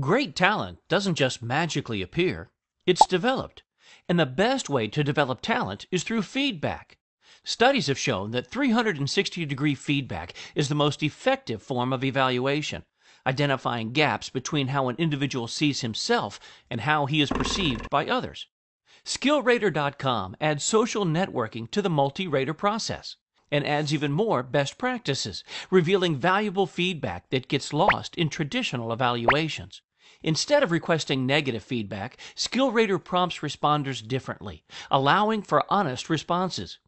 Great talent doesn't just magically appear, it's developed. And the best way to develop talent is through feedback. Studies have shown that 360 degree feedback is the most effective form of evaluation, identifying gaps between how an individual sees himself and how he is perceived by others. SkillRater.com adds social networking to the multi rater process and adds even more best practices, revealing valuable feedback that gets lost in traditional evaluations. Instead of requesting negative feedback, SkillRater prompts responders differently, allowing for honest responses.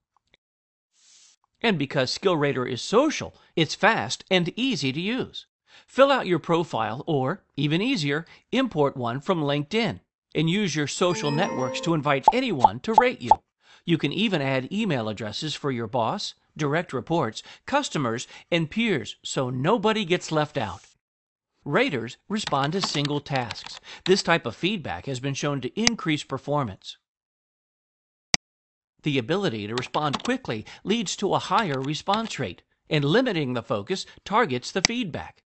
And because SkillRater is social, it's fast and easy to use. Fill out your profile or, even easier, import one from LinkedIn and use your social networks to invite anyone to rate you. You can even add email addresses for your boss, direct reports, customers, and peers so nobody gets left out. Raters respond to single tasks. This type of feedback has been shown to increase performance. The ability to respond quickly leads to a higher response rate, and limiting the focus targets the feedback.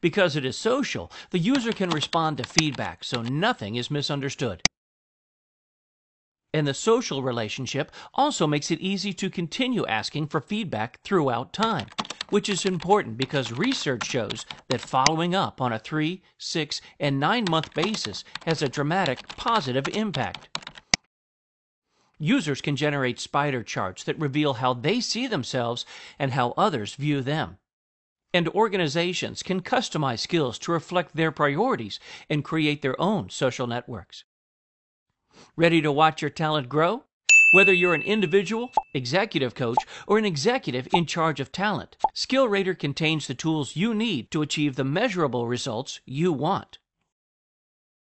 Because it is social, the user can respond to feedback so nothing is misunderstood. And the social relationship also makes it easy to continue asking for feedback throughout time, which is important because research shows that following up on a three, six, and nine month basis has a dramatic positive impact. Users can generate spider charts that reveal how they see themselves and how others view them. And organizations can customize skills to reflect their priorities and create their own social networks. Ready to watch your talent grow? Whether you're an individual, executive coach, or an executive in charge of talent, SkillRater contains the tools you need to achieve the measurable results you want.